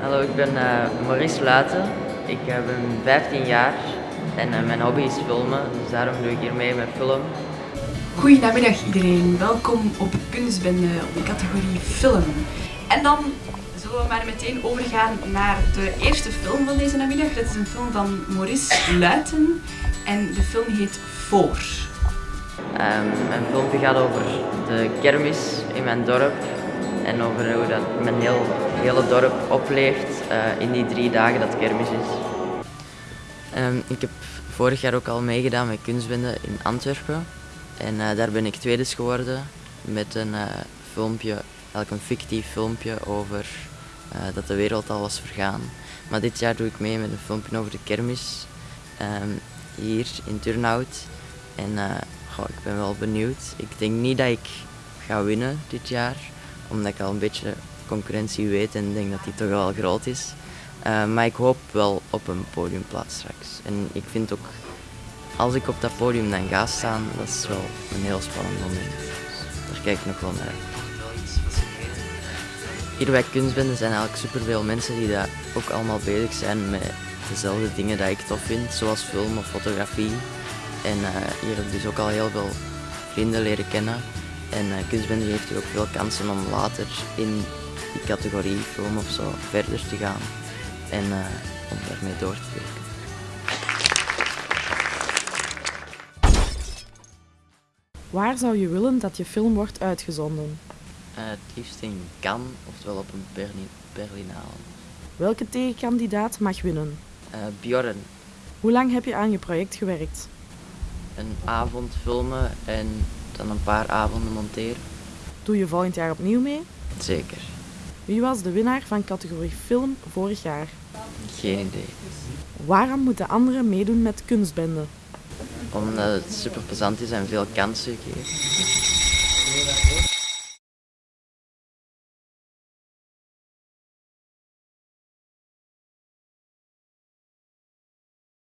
Hallo, ik ben uh, Maurice Luiten. Ik uh, ben 15 jaar en uh, mijn hobby is filmen, dus daarom doe ik hier mee met film. Goedemiddag iedereen, welkom op Kunstbende op de categorie film. En dan zullen we maar meteen overgaan naar de eerste film van deze namiddag. Dat is een film van Maurice Luiten en de film heet Voor. Um, mijn filmpje gaat over de kermis in mijn dorp en over hoe dat mijn heel, hele dorp opleeft uh, in die drie dagen dat kermis is. Um, ik heb vorig jaar ook al meegedaan met kunstbende in Antwerpen en uh, daar ben ik tweede geworden met een uh, filmpje, eigenlijk een fictief filmpje over dat de wereld al was vergaan. Maar dit jaar doe ik mee met een filmpje over de kermis um, hier in Turnhout en ik ben wel benieuwd. Ik denk niet dat ik ga winnen dit jaar, omdat ik al een beetje concurrentie weet en denk dat die toch wel groot is. Uh, maar ik hoop wel op een podiumplaats straks. En ik vind ook, als ik op dat podium dan ga staan, dat is wel een heel spannend moment. Daar kijk ik nog wel naar. Hier bij Kunstbende zijn eigenlijk superveel mensen die daar ook allemaal bezig zijn met dezelfde dingen die ik tof vind, zoals film of fotografie. En uh, hier heb ik dus ook al heel veel vrienden leren kennen. En uh, kunstbende heeft ook veel kansen om later in die categorie film of zo verder te gaan. En uh, om daarmee door te werken. Waar zou je willen dat je film wordt uitgezonden? Uh, het liefst in Cannes, oftewel op een Berlin Berlinale. Welke tegenkandidaat mag winnen? Uh, Bjorn. Hoe lang heb je aan je project gewerkt? Een avond filmen en dan een paar avonden monteren. Doe je volgend jaar opnieuw mee? Zeker. Wie was de winnaar van categorie film vorig jaar? Geen idee. Waarom moeten anderen meedoen met kunstbende? Omdat het super plezant is en veel kansen geeft.